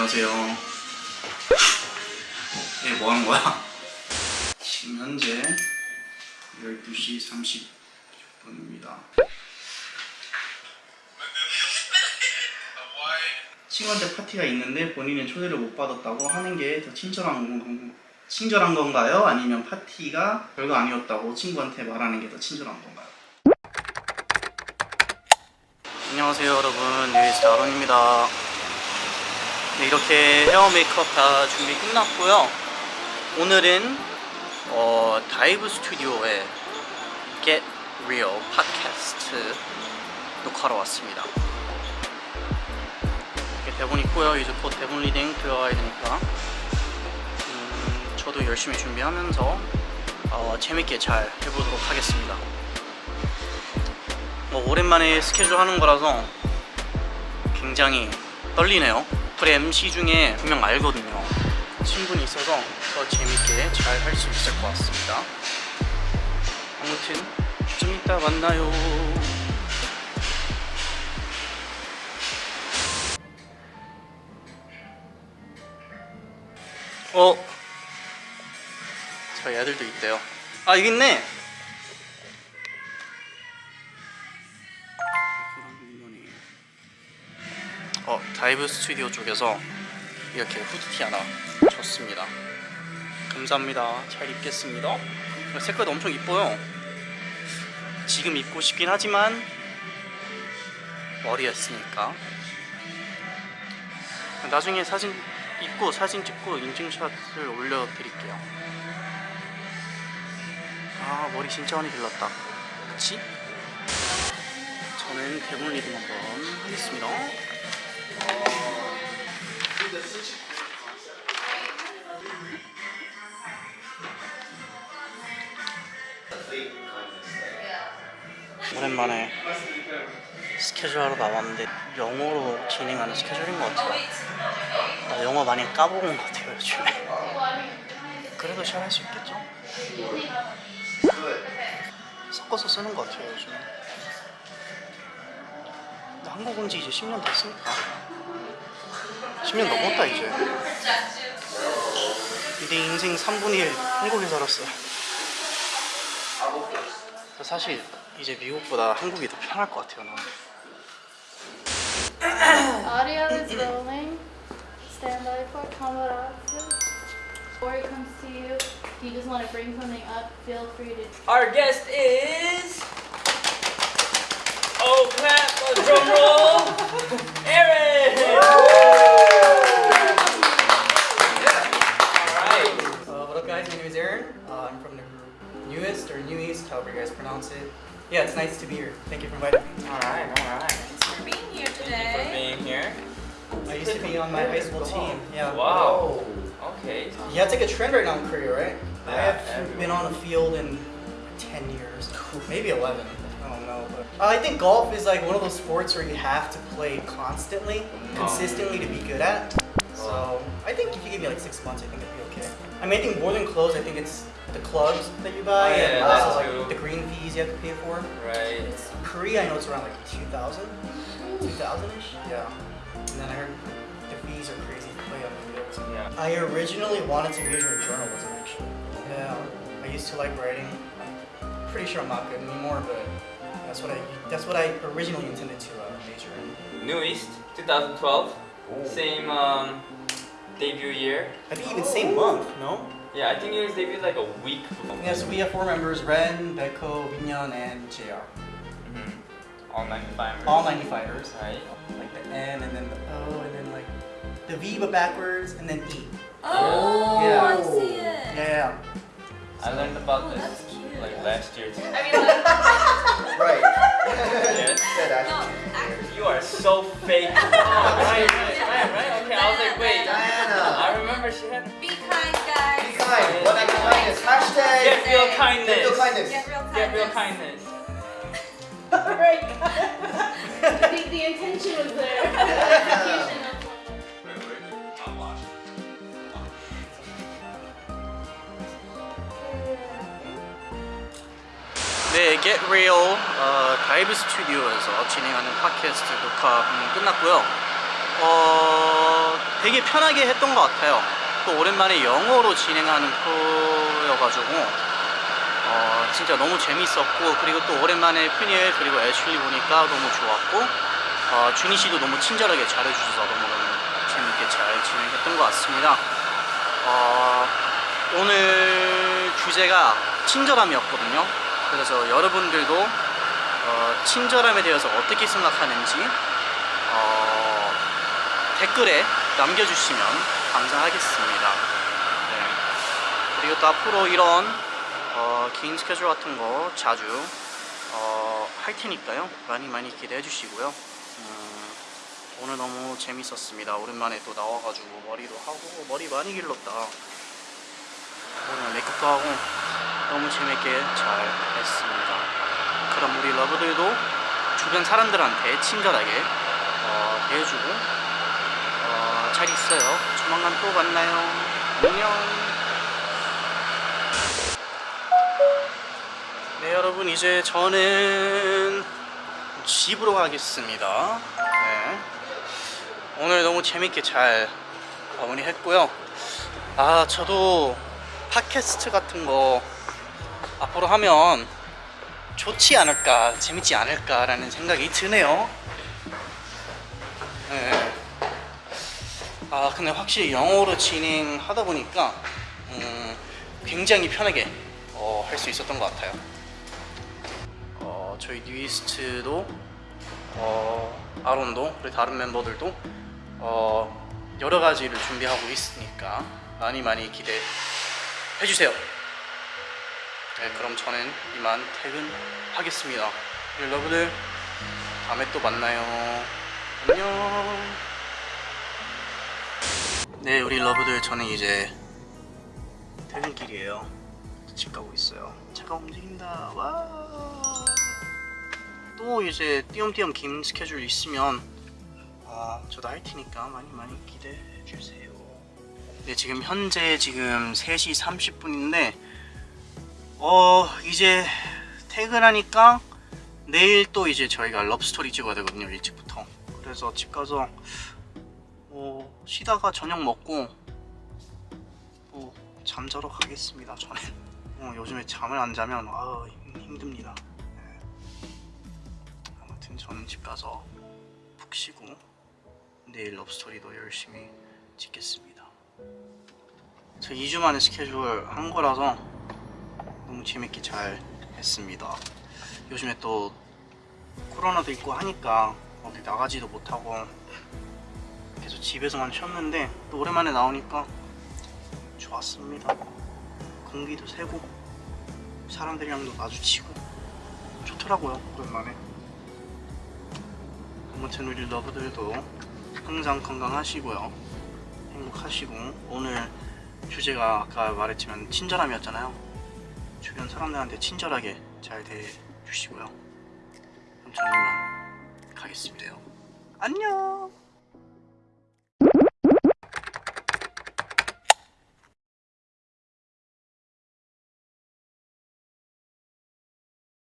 안녕하세요. 이게 뭐 하는 거야? 지금 현재 12시 30분입니다. 친구한테 파티가 있는데 본인은 초대를 못 받았다고 하는 게 더 친절한 건, 친절한 건가요? 아니면 파티가 별거 아니었다고 친구한테 말하는 게 더 친절한 건가요? 안녕하세요 여러분 아론입니다 네, 이렇게 헤어 메이크업 다 준비 끝났고요. 오늘은 어, DIVE 스튜디오에 Get Real 팟캐스트 녹화하러 왔습니다. 이렇게 대본 있고요. 이제 곧 대본 리딩 들어가야 되니까. 음, 저도 열심히 준비하면서 어, 재밌게 잘 해보도록 하겠습니다. 뭐 오랜만에 스케줄 하는 거라서 굉장히 떨리네요 프레 MC 중에 두명 알거든요. 친분이 있어서 더 재밌게 잘 할 수 있을 것 같습니다. 아무튼 좀 이따 만나요. 어? 저희 애들도 있대요. 아 여기 있네 DIVE 스튜디오 쪽에서 이렇게 후드티 하나 줬습니다. 감사합니다. 잘 입겠습니다. 색깔도 엄청 이뻐요. 지금 입고 싶긴 하지만 머리 했으니까. 나중에 사진 입고 사진 찍고 인증샷을 올려드릴게요. 아 머리 진짜 많이 길렀다. 그치? 저는 대본 리딩 한번 하겠습니다 오랜만에 스케줄 하러 나왔는데 영어로 진행하는 스케줄인 것 같아요. 나 영어 많이 까먹은 것 같아요 요즘에. 그래도 잘 할 수 있겠죠? 섞어서 쓰는 것 같아요 요즘에. 나 한국 온 지 이제 10년 됐으니까 10년 넘었다 이제 내 인생 3분의 1 한국에 살았어요 사실 이제 미국보다 한국이 더 편할 것 같아요 나는 Audio is rolling. Stand by for camera. Before he comes to you, if you just want to bring something up, feel free to. Our guest is. Drum roll. Aaron! Alright. Uh, what up guys, my name is Aaron. Uh, I'm from the Newest or New East, however you guys pronounce it. Yeah, it's nice to be here. Thank you for inviting me. Alright, alright. Thanks for being here today. For being here. I used to be on my high school team. Yeah. Wow. Okay. Yeah, it's like a trend right now in Korea, right? I Yeah, have been on the field in 10 years, maybe 11. I know. But uh, I think golf is like one of those sports where you have to play constantly, consistently to be good at. So I think if you give me like six months, I think it'd be okay. I mean, I think more than clothes, I think it's the clubs that you buy Oh, yeah, and that's also true. like the green fees you have to pay for. Right. Korea, I know it's around like 2,000, 2,000-ish. Yeah. And then I heard the fees are crazy to play on the fields. Yeah. I originally wanted to major in journalism, actually. Yeah, I used to like writing. Pretty sure I'm not good anymore, but that's what I that's what I originally intended to uh, major in. New East, 2012. Same um, debut year. I think even same month, no? Yeah, I think you guys debuted like a week before. Yeah, so we have four members: Ren, Beko, Minyan, and Jr. Mhm. All 95. All 95ers. Right. Like the N and then the O and then like the V but backwards and then E. Oh, Yeah. I see it. Yeah, yeah. I learned about Oh, this that's cute. Like last year too. I mean, like, Right. Yes. No, actually. actually, You are so fake. oh, right, right, right, right. Okay, I was like, wait. Diana. I remember she had be kind, guys. Be kind. What act of kindness? Hashtag. get real kindness. Get real kindness. Get real kindness. Get real kindness. right. I think the intention was there. 네, Get Real 어, 다이브 스튜디오에서 진행하는 팟캐스트 녹화 음, 끝났고요. 어, 되게 편하게 했던 것 같아요. 또 오랜만에 영어로 진행하는 프로여가지고 어, 진짜 너무 재밌었고 그리고 또 오랜만에 푸니엘 그리고 애슐리 보니까 너무 좋았고 어, 준희 씨도 너무 친절하게 잘해주셔서 너무 너무 재밌게 잘 진행했던 것 같습니다. 어, 오늘 주제가 친절함이었거든요. 그래서 여러분들도 어, 친절함에 대해서 어떻게 생각하는지 어, 댓글에 남겨주시면 감사하겠습니다. 네. 그리고 또 앞으로 이런 어, 긴 스케줄 같은 거 자주 어, 할 테니까요. 많이 많이 기대해 주시고요. 음, 오늘 너무 재밌었습니다. 오랜만에 또 나와가지고 머리도 하고 머리 많이 길렀다. 오늘 메이크업도 하고 너무 재밌게 잘 했습니다. 그럼 우리 러브들도 주변 사람들한테 친절하게 어, 대해주고 어, 잘 있어요. 조만간 또 만나요. 안녕. 네 여러분 이제 저는 집으로 가겠습니다. 네. 오늘 너무 재밌게 잘 마무리했고요. 아 저도 팟캐스트 같은 거 앞으로 하면 좋지 않을까 재밌지 않을까 라는 생각이 드네요. 네. 아 근데 확실히 영어로 진행하다 보니까 음, 굉장히 편하게 어, 할 수 있었던 것 같아요. 어, 저희 뉴이스트도 어, 아론도 그리고 다른 멤버들도 어, 여러 가지를 준비하고 있으니까 많이 많이 기대해 주세요. 네, 그럼 저는 이만 퇴근하겠습니다. 여러분들 다음에 또 만나요. 안녕. 네, 우리 러브들 저는 이제 퇴근길이에요. 집 가고 있어요. 차가 움직인다. 와. 또 이제 띄엄띄엄 긴 스케줄 있으면 아, 저도 할 테니까 많이 많이 기대해 주세요. 네, 지금 현재 지금 3시 30분인데 어, 이제 퇴근하니까 내일 또 이제 저희가 럽스토리 찍어야 되거든요. 일찍부터. 그래서 집 가서 뭐 쉬다가 저녁 먹고 뭐 잠자러 가겠습니다. 저는 어, 요즘에 잠을 안 자면 아 힘- 힘듭니다. 네. 아무튼 저는 집 가서 푹 쉬고 내일 럽스토리도 열심히 찍겠습니다. 저 2주 만에 스케줄 한 거라서 너무 재밌게 잘 했습니다. 요즘에 또 코로나도 있고 하니까 어디 나가지도 못하고 계속 집에서만 쉬었는데 또 오랜만에 나오니까 좋았습니다. 공기도 새고 사람들이랑도 마주치고 좋더라고요 오랜만에. 아무튼 우리 러브들도 항상 건강하시고요. 행복하시고 오늘 주제가 아까 말했지만 친절함이었잖아요. 주변 사람들한테 친절하게 잘 대해주시고요. 그럼 저는 가겠습니다. 안녕.